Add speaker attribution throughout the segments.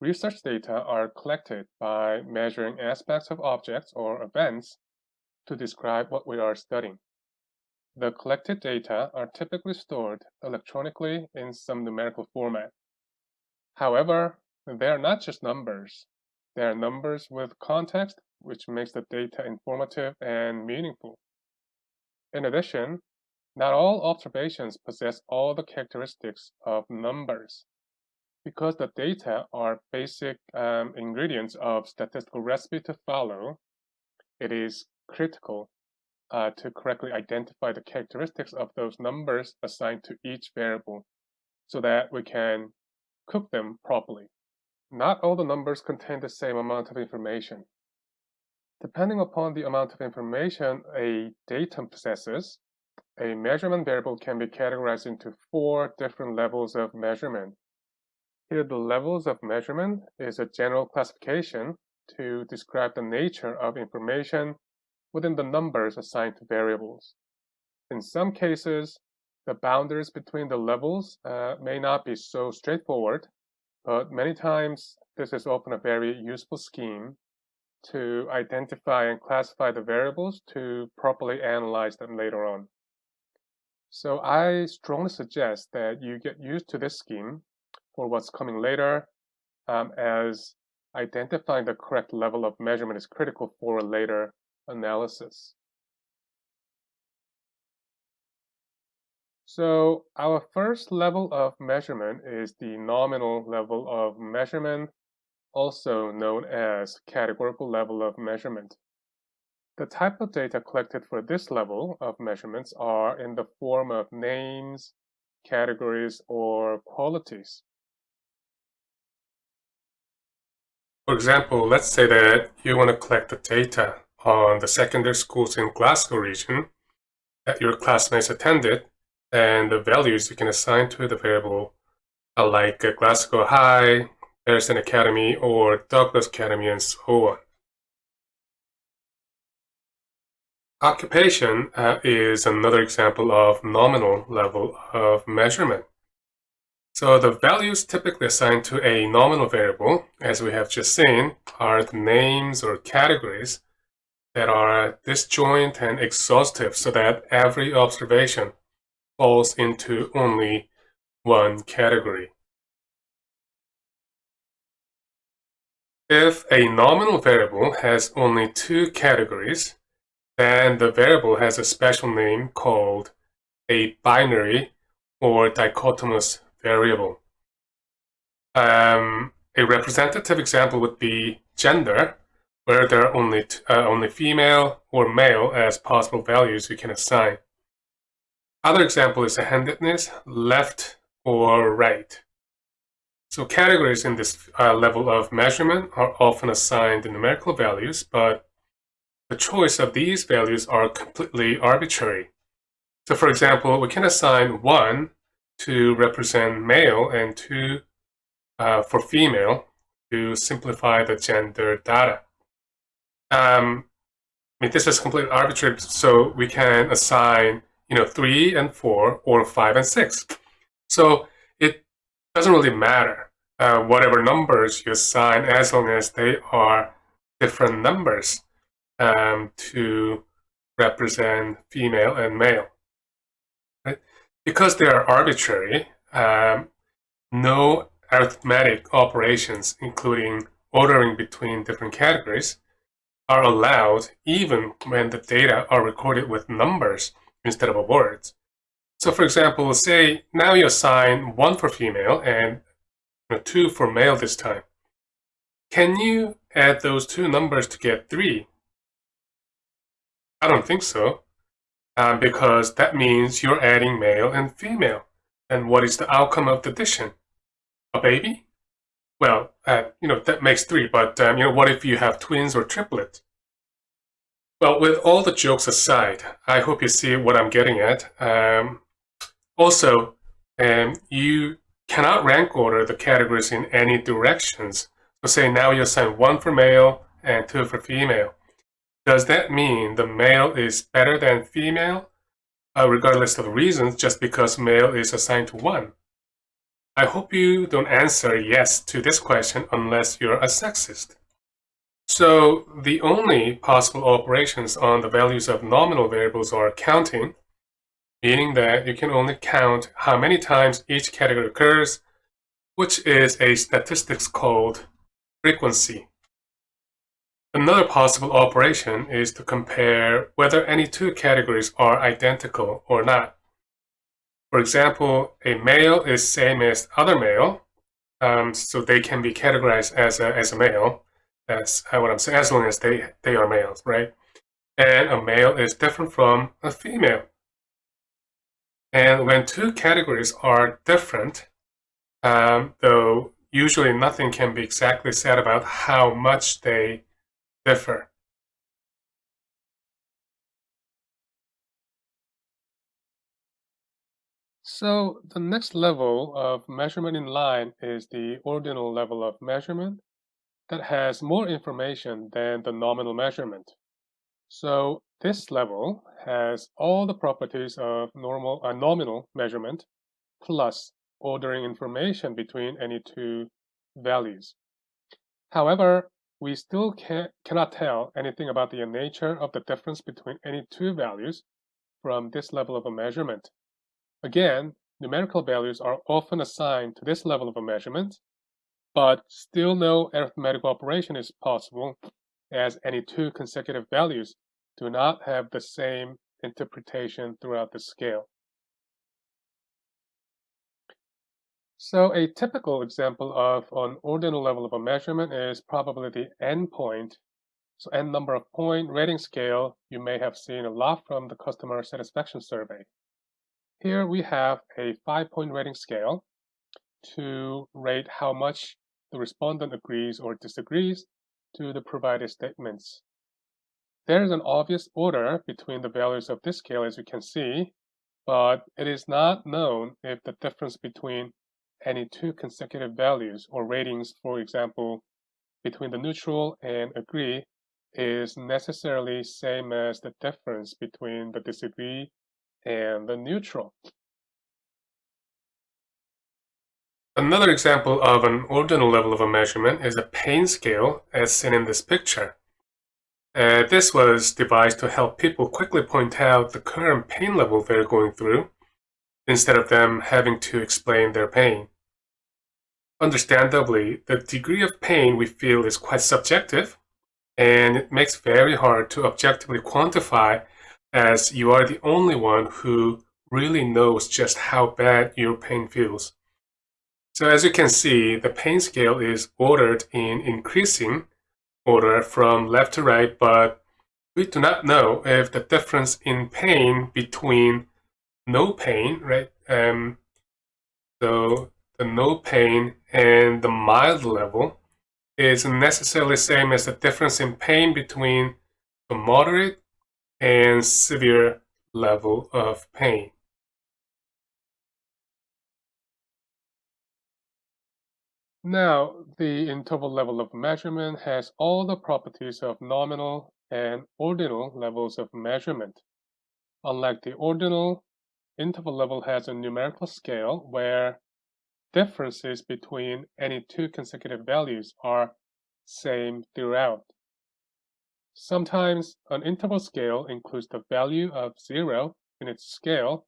Speaker 1: Research data are collected by measuring aspects of objects or events to describe what we are studying. The collected data are typically stored electronically in some numerical format. However, they are not just numbers. They are numbers with context, which makes the data informative and meaningful. In addition, not all observations possess all the characteristics of numbers. Because the data are basic um, ingredients of statistical recipe to follow, it is critical uh, to correctly identify the characteristics of those numbers assigned to each variable so that we can cook them properly. Not all the numbers contain the same amount of information. Depending upon the amount of information a datum possesses, a measurement variable can be categorized into four different levels of measurement. Here, the levels of measurement is a general classification to describe the nature of information within the numbers assigned to variables. In some cases, the boundaries between the levels uh, may not be so straightforward, but many times this is often a very useful scheme to identify and classify the variables to properly analyze them later on. So I strongly suggest that you get used to this scheme for what's coming later um, as identifying the correct level of measurement is critical for later analysis. So our first level of measurement is the nominal level of measurement, also known as categorical level of measurement. The type of data collected for this level of measurements are in the form of names, categories, or qualities. For example, let's say that you want to collect the data on the secondary schools in Glasgow region that your classmates attended and the values you can assign to the variable are like Glasgow High, Harrison Academy, or Douglas Academy, and so on. Occupation uh, is another example of nominal level of measurement. So the values typically assigned to a nominal variable, as we have just seen, are the names or categories that are disjoint and exhaustive so that every observation falls into only one category. If a nominal variable has only two categories, then the variable has a special name called a binary or dichotomous variable. Um, a representative example would be gender, where there are only, uh, only female or male as possible values you can assign. Other example is handedness, left or right. So categories in this uh, level of measurement are often assigned numerical values, but the choice of these values are completely arbitrary. So for example, we can assign 1 to represent male and 2 uh, for female to simplify the gender data. Um, I mean, this is completely arbitrary, so we can assign, you know, 3 and 4 or 5 and 6. So it doesn't really matter uh, whatever numbers you assign as long as they are different numbers um, to represent female and male. Because they are arbitrary, um, no arithmetic operations, including ordering between different categories, are allowed even when the data are recorded with numbers instead of words. So for example, say now you assign one for female and two for male this time. Can you add those two numbers to get three? I don't think so. Um, because that means you're adding male and female. And what is the outcome of the addition? A baby? Well, uh, you know, that makes three, but, um, you know, what if you have twins or triplets? Well, with all the jokes aside, I hope you see what I'm getting at. Um, also, um, you cannot rank order the categories in any directions. So say now you assign one for male and two for female. Does that mean the male is better than female, uh, regardless of reasons, just because male is assigned to one? I hope you don't answer yes to this question unless you're a sexist. So the only possible operations on the values of nominal variables are counting, meaning that you can only count how many times each category occurs, which is a statistics called frequency. Another possible operation is to compare whether any two categories are identical or not. For example, a male is same as other male, um, so they can be categorized as a, as a male. That's what I'm saying, as long as they, they are males, right? And a male is different from a female. And when two categories are different, um, though usually nothing can be exactly said about how much they differ. So the next level of measurement in line is the ordinal level of measurement that has more information than the nominal measurement. So this level has all the properties of normal uh, nominal measurement plus ordering information between any two values. However, we still can, cannot tell anything about the nature of the difference between any two values from this level of a measurement. Again, numerical values are often assigned to this level of a measurement, but still no arithmetical operation is possible as any two consecutive values do not have the same interpretation throughout the scale. So a typical example of an ordinal level of a measurement is probably the n point. So n number of point rating scale you may have seen a lot from the customer satisfaction survey. Here we have a five-point rating scale to rate how much the respondent agrees or disagrees to the provided statements. There is an obvious order between the values of this scale as you can see, but it is not known if the difference between any two consecutive values or ratings, for example, between the neutral and agree is necessarily same as the difference between the disagree and the neutral. Another example of an ordinal level of a measurement is a pain scale as seen in this picture. Uh, this was devised to help people quickly point out the current pain level they're going through instead of them having to explain their pain. Understandably, the degree of pain we feel is quite subjective and it makes very hard to objectively quantify as you are the only one who really knows just how bad your pain feels. So as you can see, the pain scale is ordered in increasing order from left to right, but we do not know if the difference in pain between no pain, right? Um, so the no pain and the mild level is necessarily same as the difference in pain between the moderate and severe level of pain. Now, the interval level of measurement has all the properties of nominal and ordinal levels of measurement. Unlike the ordinal, interval level has a numerical scale where differences between any two consecutive values are same throughout. Sometimes an interval scale includes the value of 0 in its scale,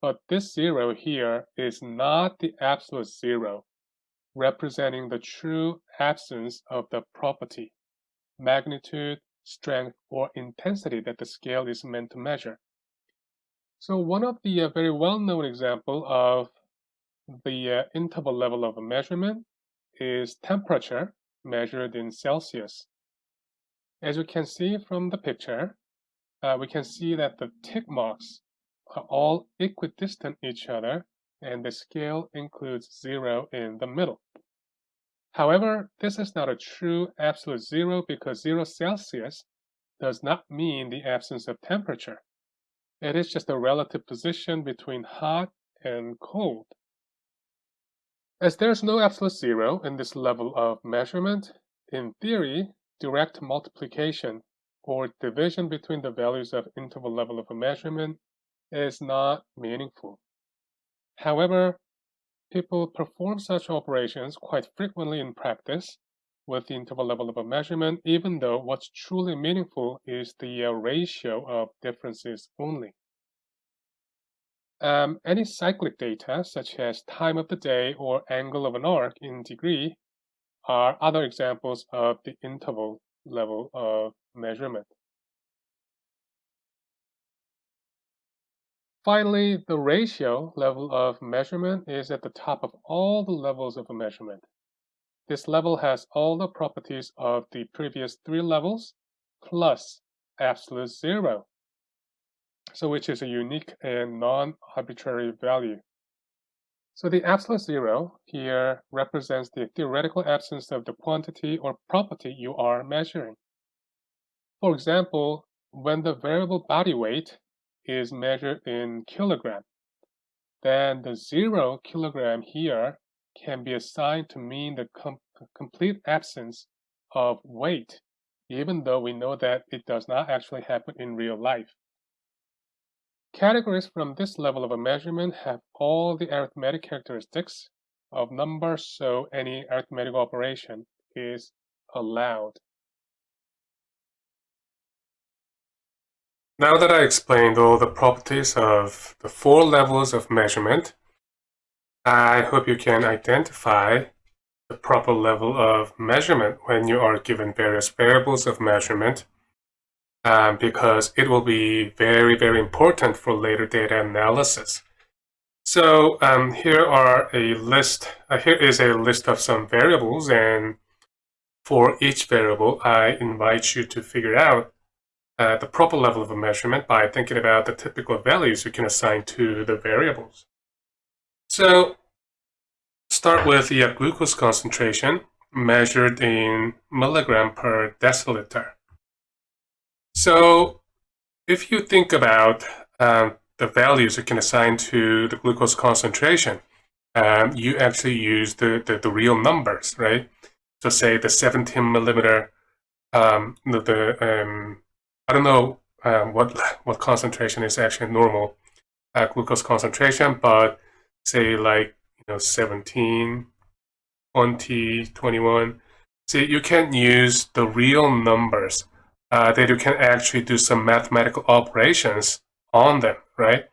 Speaker 1: but this 0 here is not the absolute 0, representing the true absence of the property, magnitude, strength, or intensity that the scale is meant to measure. So one of the uh, very well-known example of the uh, interval level of measurement is temperature measured in Celsius. As you can see from the picture, uh, we can see that the tick marks are all equidistant each other and the scale includes zero in the middle. However, this is not a true absolute zero because zero Celsius does not mean the absence of temperature. It is just a relative position between hot and cold. As there's no absolute zero in this level of measurement, in theory, direct multiplication or division between the values of interval level of a measurement is not meaningful. However, people perform such operations quite frequently in practice with the interval level of a measurement, even though what's truly meaningful is the uh, ratio of differences only. Um, any cyclic data, such as time of the day or angle of an arc in degree, are other examples of the interval level of measurement. Finally, the ratio level of measurement is at the top of all the levels of a measurement. This level has all the properties of the previous three levels plus absolute zero, so which is a unique and non-arbitrary value. So the absolute zero here represents the theoretical absence of the quantity or property you are measuring. For example, when the variable body weight is measured in kilogram, then the zero kilogram here can be assigned to mean the com complete absence of weight, even though we know that it does not actually happen in real life. Categories from this level of a measurement have all the arithmetic characteristics of numbers, so any arithmetic operation is allowed. Now that I explained all the properties of the four levels of measurement, I hope you can identify the proper level of measurement when you are given various variables of measurement um, because it will be very, very important for later data analysis. So um, here are a list, uh, here is a list of some variables and for each variable, I invite you to figure out uh, the proper level of a measurement by thinking about the typical values you can assign to the variables. So start with the glucose concentration measured in milligram per deciliter. So if you think about um, the values you can assign to the glucose concentration, um, you actually use the, the, the, real numbers, right? So say the 17 millimeter, um, the, the um, I don't know um, what what concentration is actually normal uh, glucose concentration, but say like you know 17, 20, 21. See, you can use the real numbers uh, that you can actually do some mathematical operations on them, right?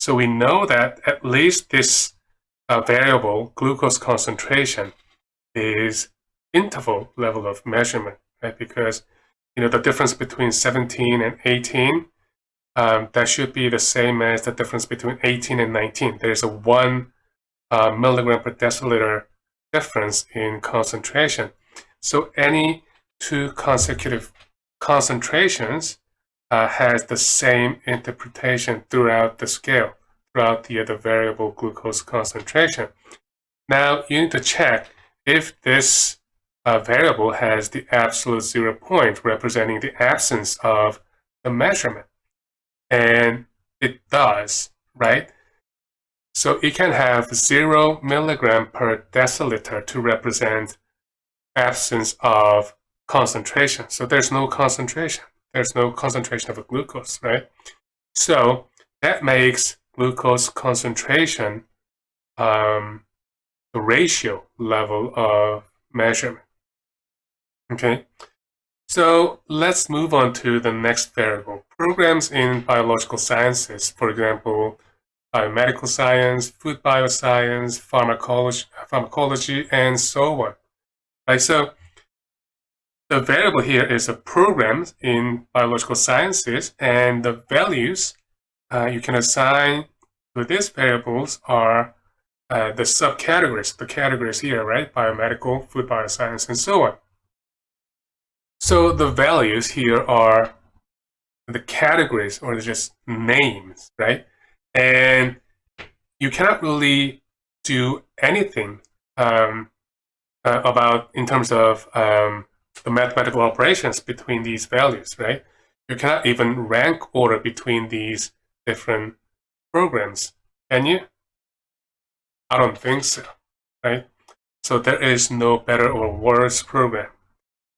Speaker 1: So we know that at least this uh, variable, glucose concentration, is interval level of measurement, right? Because you know, the difference between 17 and 18, um, that should be the same as the difference between 18 and 19. There's a one uh, milligram per deciliter difference in concentration. So any two consecutive concentrations uh, has the same interpretation throughout the scale, throughout the, the variable glucose concentration. Now you need to check if this a variable has the absolute zero point representing the absence of the measurement. And it does, right? So it can have zero milligram per deciliter to represent absence of concentration. So there's no concentration. There's no concentration of a glucose, right? So that makes glucose concentration um, the ratio level of measurement. Okay, so let's move on to the next variable. Programs in biological sciences, for example, biomedical science, food bioscience, pharmacology, pharmacology, and so on. Right, so the variable here is a program in biological sciences, and the values uh, you can assign to these variables are uh, the subcategories, the categories here, right? Biomedical, food bioscience, and so on. So the values here are the categories or just names, right? And you cannot really do anything um, uh, about in terms of um, the mathematical operations between these values, right? You cannot even rank order between these different programs, can you? I don't think so, right? So there is no better or worse program.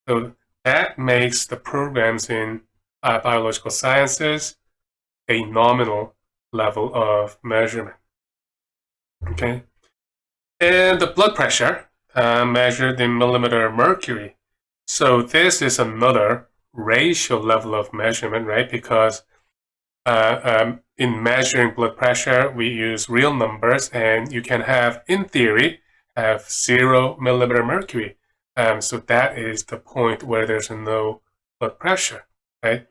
Speaker 1: So that makes the programs in uh, biological sciences a nominal level of measurement. Okay, And the blood pressure uh, measured in millimeter mercury. So this is another ratio level of measurement, right? Because uh, um, in measuring blood pressure, we use real numbers and you can have, in theory, have zero millimeter mercury. Um, so that is the point where there's no blood pressure, right?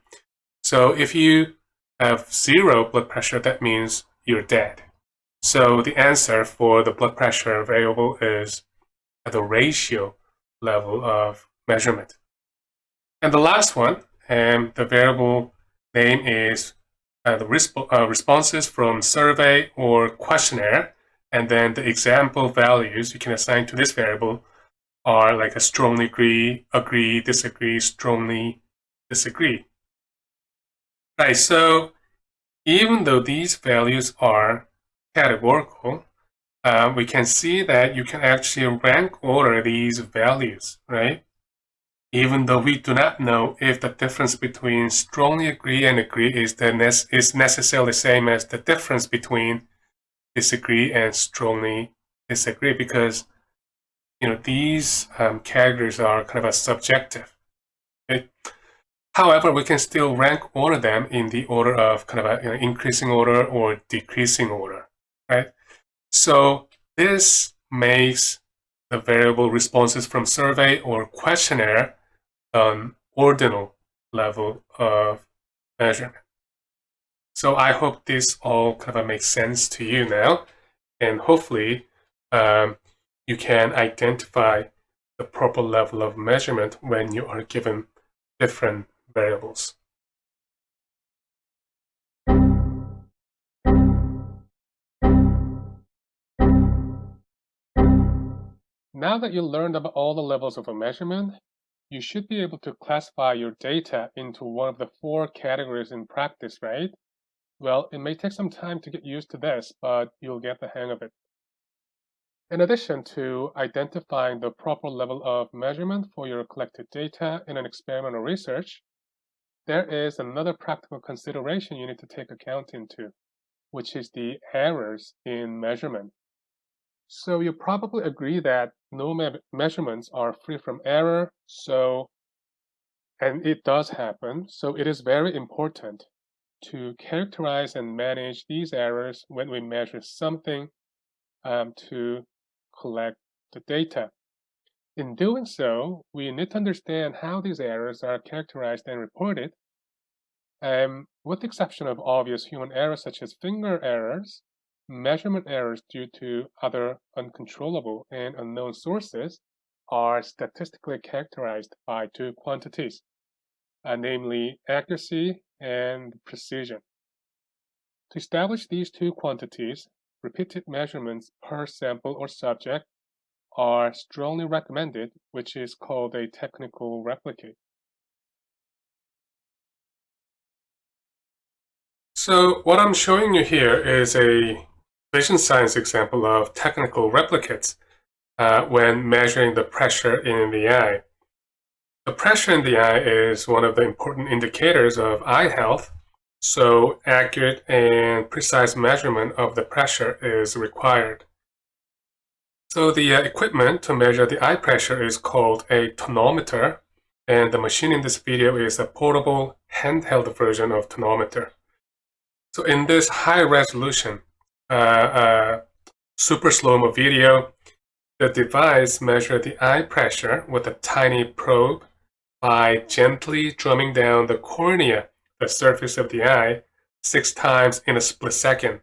Speaker 1: So if you have zero blood pressure, that means you're dead. So the answer for the blood pressure variable is at the ratio level of measurement. And the last one, and the variable name is uh, the resp uh, responses from survey or questionnaire. And then the example values you can assign to this variable are like a strongly agree, agree, disagree, strongly disagree. Right, so even though these values are categorical, uh, we can see that you can actually rank order these values, right? Even though we do not know if the difference between strongly agree and agree is, the ne is necessarily the same as the difference between disagree and strongly disagree because you know these um, categories are kind of a subjective. Okay? However, we can still rank order them in the order of kind of a you know, increasing order or decreasing order, right? So this makes the variable responses from survey or questionnaire an ordinal level of measurement. So I hope this all kind of makes sense to you now, and hopefully um, you can identify the proper level of measurement when you are given different variables. Now that you learned about all the levels of a measurement, you should be able to classify your data into one of the four categories in practice, right? Well, it may take some time to get used to this, but you'll get the hang of it. In addition to identifying the proper level of measurement for your collected data in an experiment or research, there is another practical consideration you need to take account into, which is the errors in measurement. So you probably agree that no me measurements are free from error, so and it does happen, so it is very important to characterize and manage these errors when we measure something um, to collect the data. In doing so, we need to understand how these errors are characterized and reported. Um, with the exception of obvious human errors such as finger errors, measurement errors due to other uncontrollable and unknown sources are statistically characterized by two quantities, uh, namely accuracy and precision. To establish these two quantities, repeated measurements per sample or subject are strongly recommended, which is called a technical replicate. So what I'm showing you here is a vision science example of technical replicates uh, when measuring the pressure in the eye. The pressure in the eye is one of the important indicators of eye health so accurate and precise measurement of the pressure is required. So the uh, equipment to measure the eye pressure is called a tonometer, and the machine in this video is a portable handheld version of tonometer. So in this high resolution uh, super slow-mo video, the device measures the eye pressure with a tiny probe by gently drumming down the cornea the surface of the eye six times in a split second.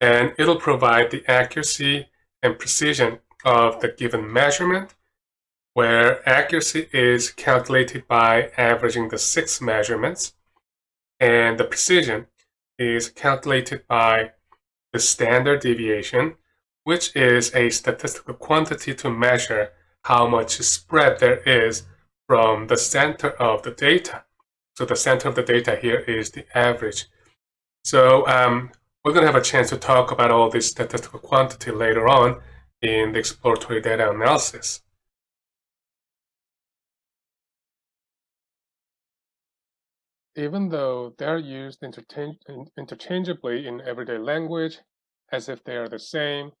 Speaker 1: And it'll provide the accuracy and precision of the given measurement, where accuracy is calculated by averaging the six measurements, and the precision is calculated by the standard deviation, which is a statistical quantity to measure how much spread there is from the center of the data so the center of the data here is the average. So um, we're going to have a chance to talk about all this statistical quantity later on in the exploratory data analysis. Even though they're used interchange interchangeably in everyday language, as if they are the same,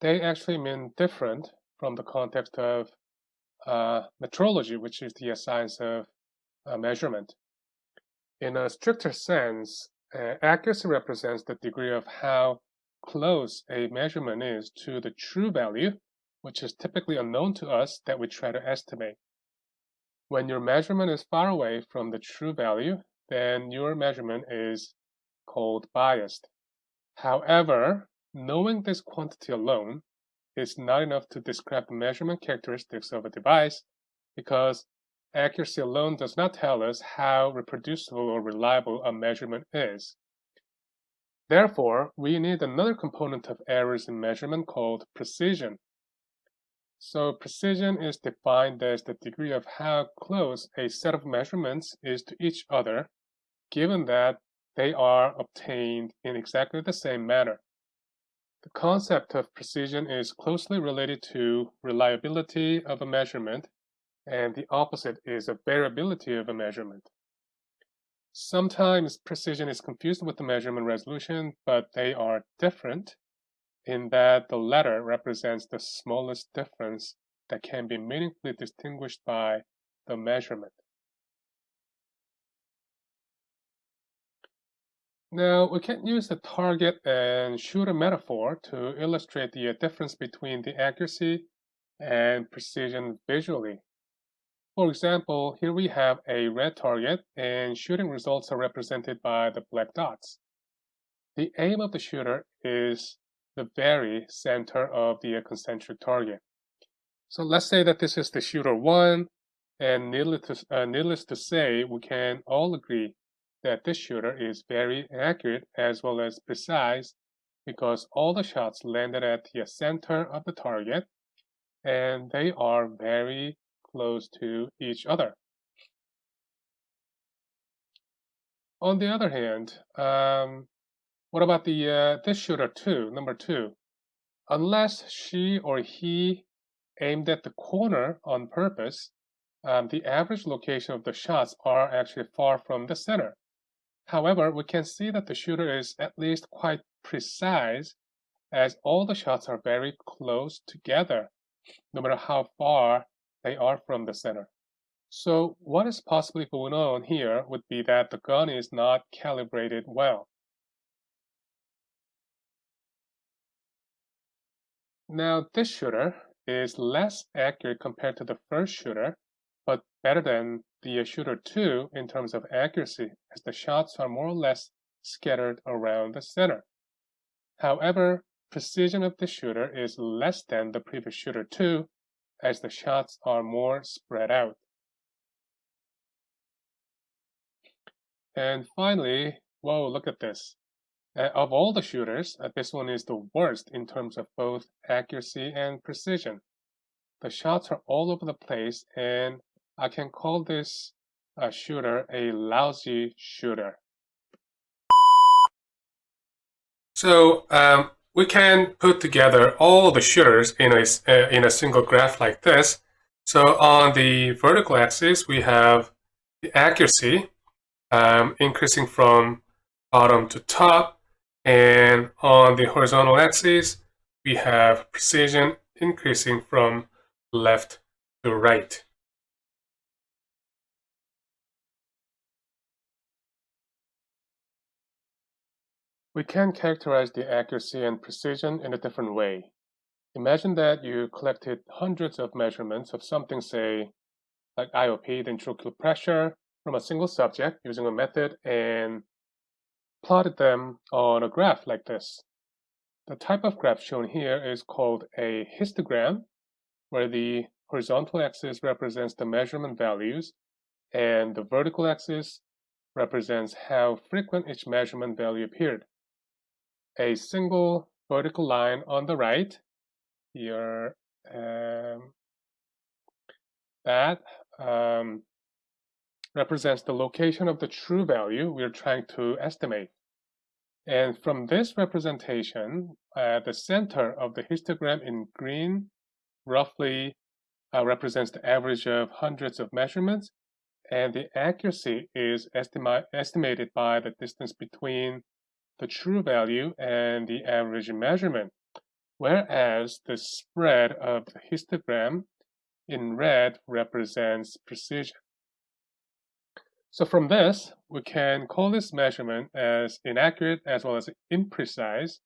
Speaker 1: they actually mean different from the context of uh, metrology, which is the science of uh, measurement. In a stricter sense, uh, accuracy represents the degree of how close a measurement is to the true value, which is typically unknown to us that we try to estimate. When your measurement is far away from the true value, then your measurement is called biased. However, knowing this quantity alone is not enough to describe the measurement characteristics of a device because accuracy alone does not tell us how reproducible or reliable a measurement is. Therefore, we need another component of errors in measurement called precision. So precision is defined as the degree of how close a set of measurements is to each other, given that they are obtained in exactly the same manner. The concept of precision is closely related to reliability of a measurement, and the opposite is a variability of a measurement. Sometimes precision is confused with the measurement resolution, but they are different in that the latter represents the smallest difference that can be meaningfully distinguished by the measurement. Now, we can use the target and shooter metaphor to illustrate the difference between the accuracy and precision visually. For example, here we have a red target and shooting results are represented by the black dots. The aim of the shooter is the very center of the concentric target. So let's say that this is the shooter 1, and needless to, uh, needless to say, we can all agree that this shooter is very accurate as well as precise because all the shots landed at the center of the target and they are very close to each other. On the other hand, um, what about the uh, this shooter two, number two? Unless she or he aimed at the corner on purpose, um, the average location of the shots are actually far from the center. However, we can see that the shooter is at least quite precise as all the shots are very close together, no matter how far they are from the center. So what is possibly going on here would be that the gun is not calibrated well. Now this shooter is less accurate compared to the first shooter, but better than the uh, shooter 2 in terms of accuracy as the shots are more or less scattered around the center. However, precision of the shooter is less than the previous shooter 2 as the shots are more spread out. And finally, whoa, look at this. Uh, of all the shooters, uh, this one is the worst in terms of both accuracy and precision. The shots are all over the place and I can call this a shooter a lousy shooter. So um, we can put together all the shooters in a, uh, in a single graph like this. So on the vertical axis, we have the accuracy um, increasing from bottom to top. And on the horizontal axis, we have precision increasing from left to right. We can characterize the accuracy and precision in a different way. Imagine that you collected hundreds of measurements of something, say, like IOP, the intraocular pressure, from a single subject using a method and plotted them on a graph like this. The type of graph shown here is called a histogram, where the horizontal axis represents the measurement values and the vertical axis represents how frequent each measurement value appeared a single vertical line on the right here um, that um, represents the location of the true value we're trying to estimate. And from this representation, uh, the center of the histogram in green roughly uh, represents the average of hundreds of measurements, and the accuracy is estima estimated by the distance between the true value and the average measurement. whereas the spread of the histogram in red represents precision. So from this, we can call this measurement as inaccurate as well as imprecise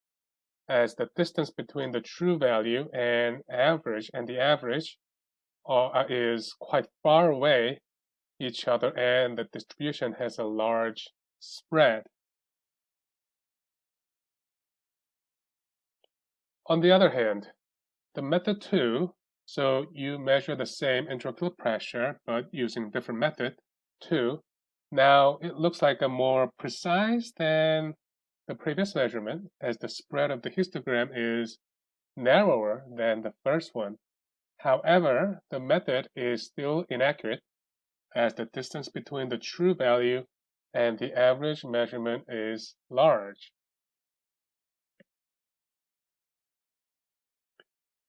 Speaker 1: as the distance between the true value and average and the average uh, is quite far away each other and the distribution has a large spread. On the other hand, the method 2, so you measure the same intraocular pressure but using different method 2, now it looks like a more precise than the previous measurement as the spread of the histogram is narrower than the first one. However, the method is still inaccurate as the distance between the true value and the average measurement is large.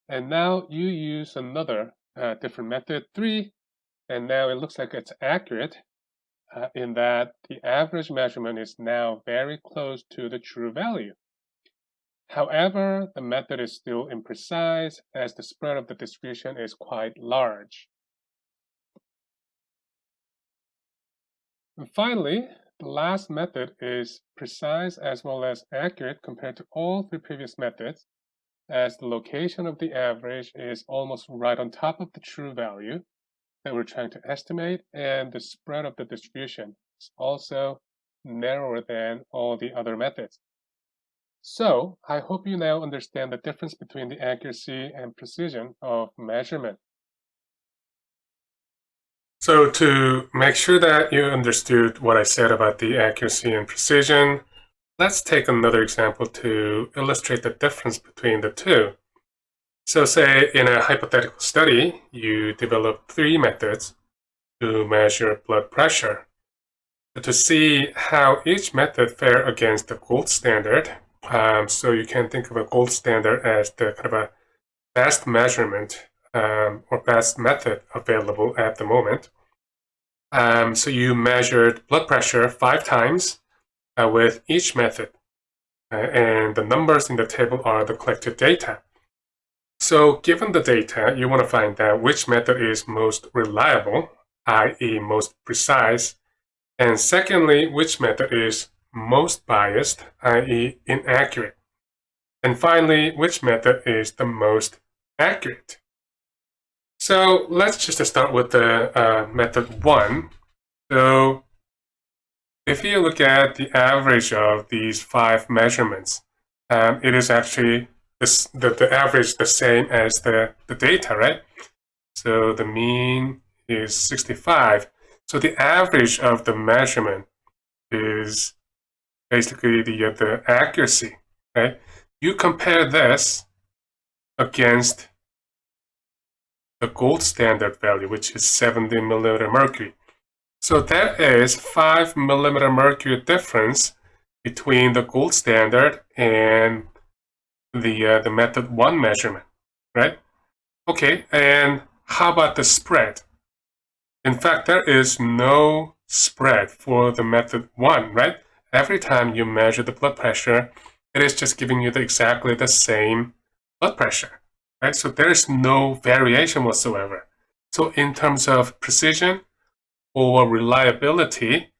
Speaker 1: And now you use another uh, different method, 3, and now it looks like it's accurate uh, in that the average measurement is now very close to the true value. However, the method is still imprecise as the spread of the distribution is quite large. And finally, the last method is precise as well as accurate compared to all three previous methods as the location of the average is almost right on top of the true value that we're trying to estimate, and the spread of the distribution is also narrower than all the other methods. So, I hope you now understand the difference between the accuracy and precision of measurement. So to make sure that you understood what I said about the accuracy and precision, Let's take another example to illustrate the difference between the two. So say in a hypothetical study, you develop three methods to measure blood pressure. To see how each method fare against the gold standard, um, so you can think of a gold standard as the kind of a best measurement um, or best method available at the moment. Um, so you measured blood pressure five times uh, with each method. Uh, and the numbers in the table are the collected data. So given the data, you want to find out which method is most reliable, i.e. most precise, and secondly, which method is most biased, i.e. inaccurate. And finally, which method is the most accurate. So let's just start with the uh, method one. So if you look at the average of these five measurements, um, it is actually this, the, the average the same as the, the data, right? So the mean is 65. So the average of the measurement is basically the, uh, the accuracy, right? You compare this against the gold standard value, which is 70 millimeter mercury. So that is 5 millimeter mercury difference between the gold standard and the, uh, the method 1 measurement, right? Okay, and how about the spread? In fact, there is no spread for the method 1, right? Every time you measure the blood pressure, it is just giving you the, exactly the same blood pressure, right? So there is no variation whatsoever. So in terms of precision, or reliability,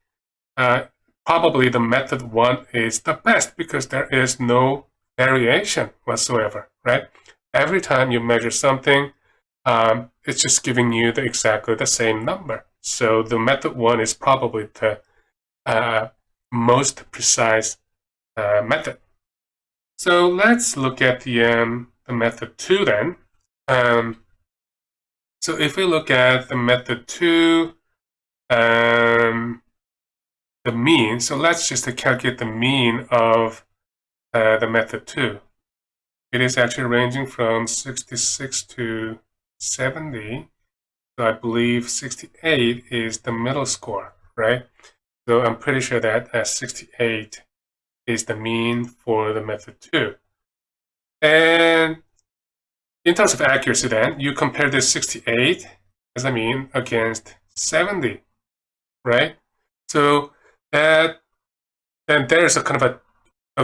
Speaker 1: uh, probably the method one is the best because there is no variation whatsoever, right? Every time you measure something, um, it's just giving you the, exactly the same number. So the method one is probably the uh, most precise uh, method. So let's look at the, um, the method two then. Um, so if we look at the method two, um, the mean. So let's just calculate the mean of uh, the method 2. It is actually ranging from 66 to 70. So I believe 68 is the middle score, right? So I'm pretty sure that uh, 68 is the mean for the method 2. And in terms of accuracy then, you compare this 68 as a mean against 70 right? So that and there's a kind of a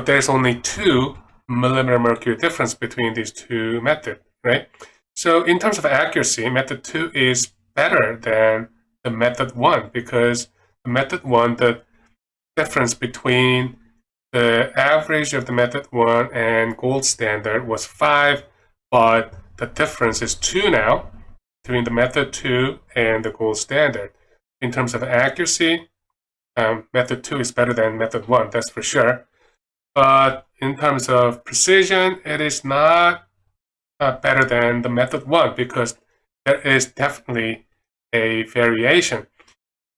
Speaker 1: there's only two millimeter mercury difference between these two methods, right? So in terms of accuracy, method two is better than the method one because the method one, the difference between the average of the method one and gold standard was five, but the difference is two now between the method two and the gold standard. In terms of accuracy, um, method two is better than method one, that's for sure. But in terms of precision, it is not uh, better than the method one because there is definitely a variation.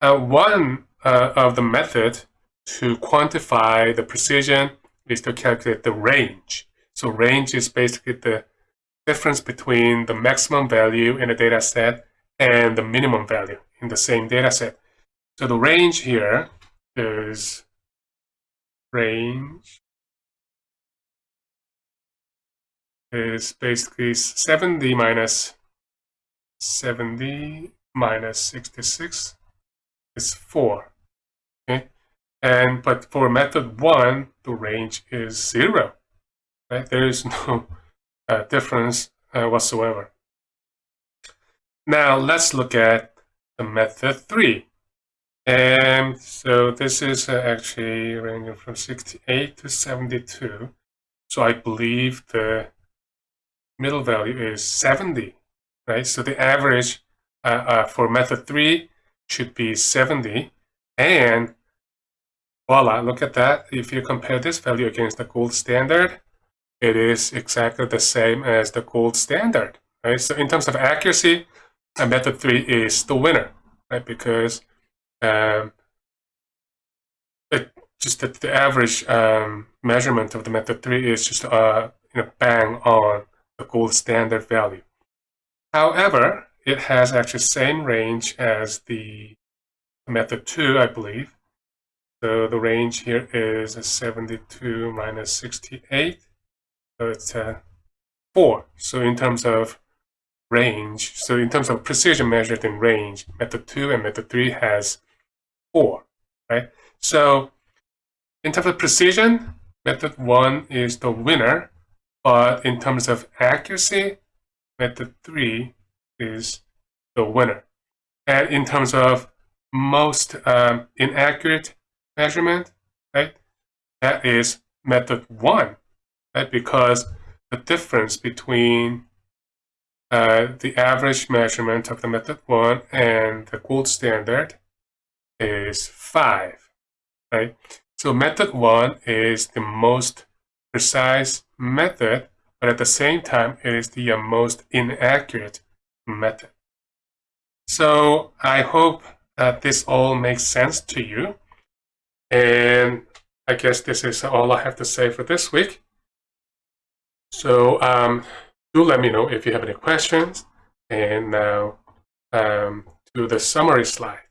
Speaker 1: Uh, one uh, of the method to quantify the precision is to calculate the range. So range is basically the difference between the maximum value in a data set and the minimum value in the same data set. So the range here is range is basically 70 minus 70 minus 66 is 4. Okay, and but for method 1, the range is 0. Right? There is no uh, difference uh, whatsoever. Now let's look at the method 3. And so this is uh, actually ranging from 68 to 72. So I believe the middle value is 70, right? So the average uh, uh, for method 3 should be 70. And voila, look at that. If you compare this value against the gold standard, it is exactly the same as the gold standard, right? So in terms of accuracy, uh, method 3 is the winner, right? Because um, it, just the, the average um, measurement of the method 3 is just uh, you know, bang on the gold standard value. However, it has actually same range as the method 2, I believe. So the range here is 72 minus 68. So it's uh, 4. So in terms of range, so in terms of precision measured in range, method 2 and method 3 has 4, right? So in terms of precision, method 1 is the winner, but in terms of accuracy, method 3 is the winner. And in terms of most um, inaccurate measurement, right, that is method 1, right, because the difference between uh, the average measurement of the method 1 and the gold standard is 5, right? So method 1 is the most precise method, but at the same time, it is the most inaccurate method. So I hope that this all makes sense to you. And I guess this is all I have to say for this week. So um, do let me know if you have any questions. And now um, to the summary slide.